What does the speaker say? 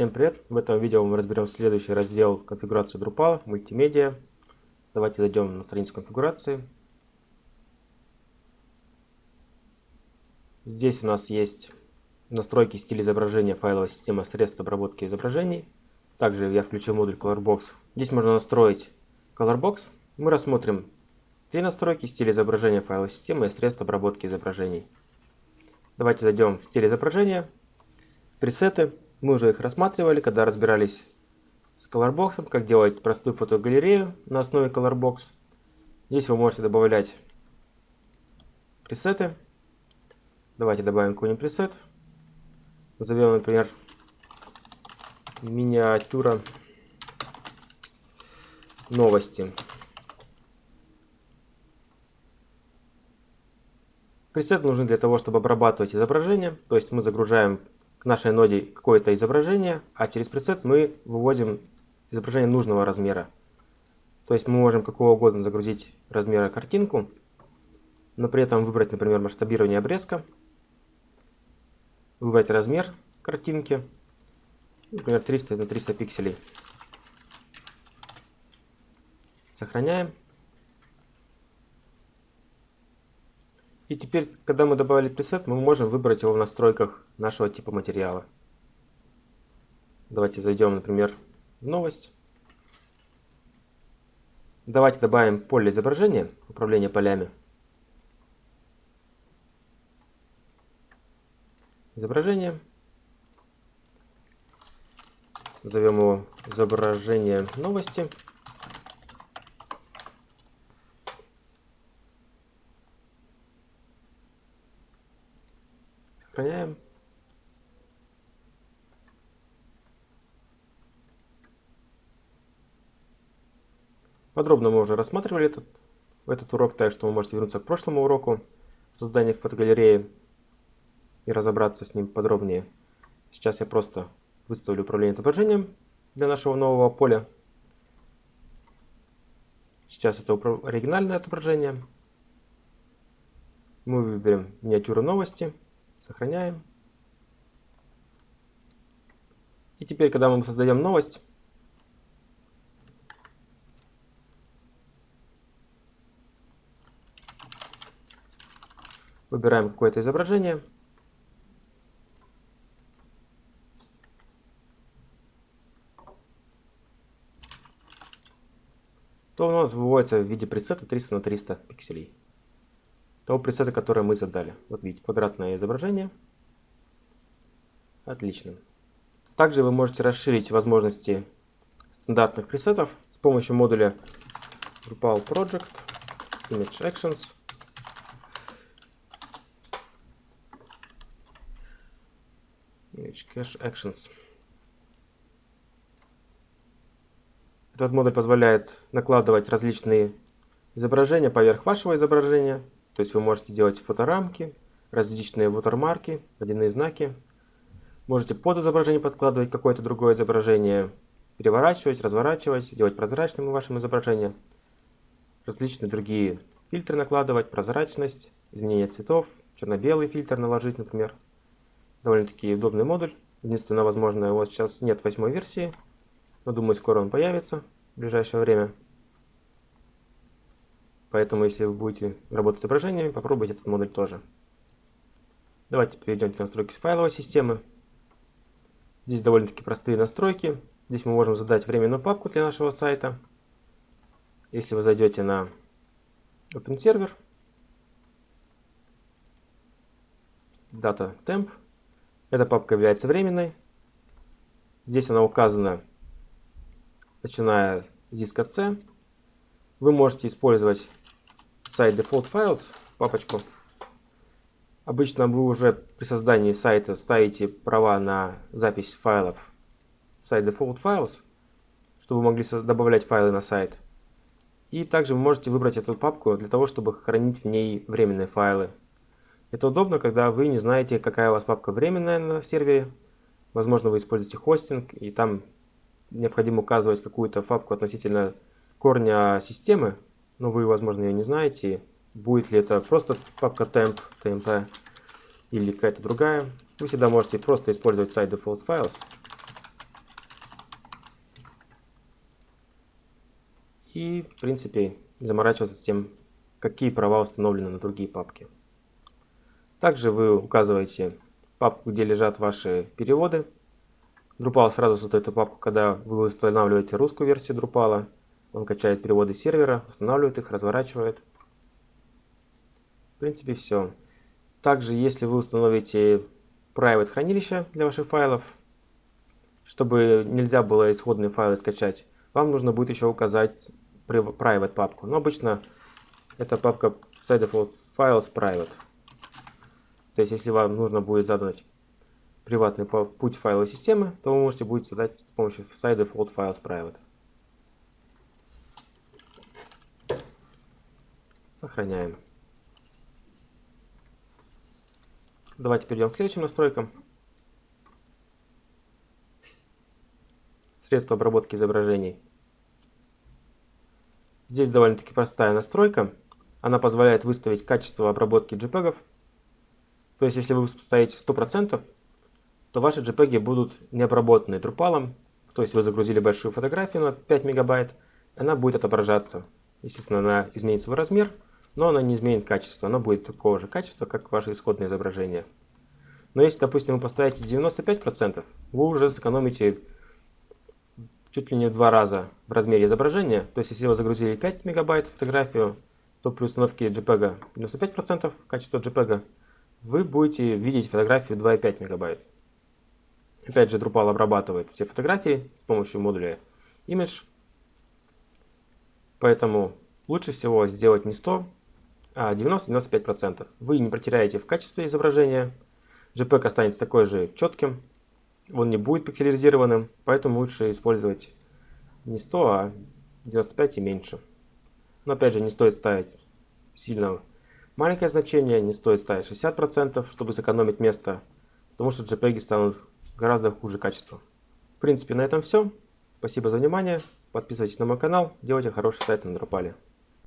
Всем привет! В этом видео мы разберем следующий раздел конфигурации Drupal, мультимедиа. Давайте зайдем на страницу конфигурации. Здесь у нас есть настройки стиля изображения файловой системы средств обработки изображений. Также я включил модуль Colorbox. Здесь можно настроить Colorbox. Мы рассмотрим три настройки стиля изображения файловой системы и средств обработки изображений. Давайте зайдем в стиль изображения, пресеты. Мы уже их рассматривали, когда разбирались с Colorbox, как делать простую фотогалерею на основе Colorbox. Здесь вы можете добавлять пресеты. Давайте добавим какой-нибудь пресет. Назовем, например, миниатюра новости. Пресеты нужны для того, чтобы обрабатывать изображение. То есть мы загружаем к нашей ноде какое-то изображение, а через пресет мы выводим изображение нужного размера. То есть мы можем какого угодно загрузить размера картинку, но при этом выбрать, например, масштабирование обрезка, выбрать размер картинки, например, 300 на 300 пикселей. Сохраняем. И теперь, когда мы добавили пресет, мы можем выбрать его в настройках нашего типа материала. Давайте зайдем, например, в новость. Давайте добавим поле изображения, управление полями. Изображение. Назовем его изображение новости. Сохраняем. Подробно мы уже рассматривали этот, этот урок, так что вы можете вернуться к прошлому уроку создания фотогалереи и разобраться с ним подробнее. Сейчас я просто выставлю управление отображением для нашего нового поля. Сейчас это оригинальное отображение. Мы выберем миниатюру новости. Сохраняем. И теперь, когда мы создаем новость, выбираем какое-то изображение. то у нас выводится в виде пресета 300 на 300 пикселей того пресета, который мы задали. Вот видите, квадратное изображение. Отлично. Также вы можете расширить возможности стандартных пресетов с помощью модуля Drupal Project Image Actions. Cache Actions. Этот модуль позволяет накладывать различные изображения поверх вашего изображения то есть вы можете делать фоторамки, различные watermarки, водяные знаки. Можете под изображение подкладывать какое-то другое изображение, переворачивать, разворачивать, делать прозрачным вашим изображение. Различные другие фильтры накладывать, прозрачность, изменение цветов, черно-белый фильтр наложить, например. Довольно-таки удобный модуль. Единственное, возможно, его сейчас нет восьмой версии, но думаю, скоро он появится в ближайшее время. Поэтому, если вы будете работать с изображениями, попробуйте этот модуль тоже. Давайте перейдем к настройке файловой системы. Здесь довольно-таки простые настройки. Здесь мы можем задать временную папку для нашего сайта. Если вы зайдете на OpenServer, Data Temp, эта папка является временной. Здесь она указана, начиная с диска C. Вы можете использовать site default files, папочку. Обычно вы уже при создании сайта ставите права на запись файлов site default files, чтобы вы могли добавлять файлы на сайт. И также вы можете выбрать эту папку для того, чтобы хранить в ней временные файлы. Это удобно, когда вы не знаете, какая у вас папка временная на сервере. Возможно, вы используете хостинг, и там необходимо указывать какую-то папку относительно корня системы, но вы, возможно, ее не знаете. Будет ли это просто папка temp, tmp или какая-то другая. Вы всегда можете просто использовать сайт default files. И, в принципе, заморачиваться с тем, какие права установлены на другие папки. Также вы указываете папку, где лежат ваши переводы. Drupal сразу создает эту папку, когда вы устанавливаете русскую версию Drupal. Он качает переводы сервера, устанавливает их, разворачивает. В принципе, все. Также, если вы установите private хранилище для ваших файлов, чтобы нельзя было исходные файлы скачать, вам нужно будет еще указать private папку. Но обычно это папка side default files private. То есть, если вам нужно будет задать приватный путь файловой системы, то вы можете будете задать с помощью side default files private. Сохраняем. Давайте перейдем к следующим настройкам. Средства обработки изображений. Здесь довольно-таки простая настройка. Она позволяет выставить качество обработки JPEG то есть, если вы ставите 100%, то ваши JPEG будут не обработаны Drupal. То есть, вы загрузили большую фотографию на 5 мегабайт, она будет отображаться. Естественно, она изменит свой размер, но она не изменит качество. Она будет такого же качества, как ваше исходное изображение. Но если, допустим, вы поставите 95%, вы уже сэкономите чуть ли не в два раза в размере изображения. То есть, если вы загрузили 5 мегабайт фотографию, то при установке JPEG 95% качества JPEG вы будете видеть фотографию 2,5 мегабайт. Опять же, Drupal обрабатывает все фотографии с помощью модуля Image. Поэтому лучше всего сделать не 100, а 90-95%. Вы не потеряете в качестве изображения. JPEG останется такой же четким. Он не будет пикселизированным, поэтому лучше использовать не 100, а 95 и меньше. Но опять же, не стоит ставить сильно Маленькое значение не стоит ставить 60%, чтобы сэкономить место, потому что JPEG станут гораздо хуже качества. В принципе, на этом все. Спасибо за внимание. Подписывайтесь на мой канал, делайте хороший сайт на Drupal.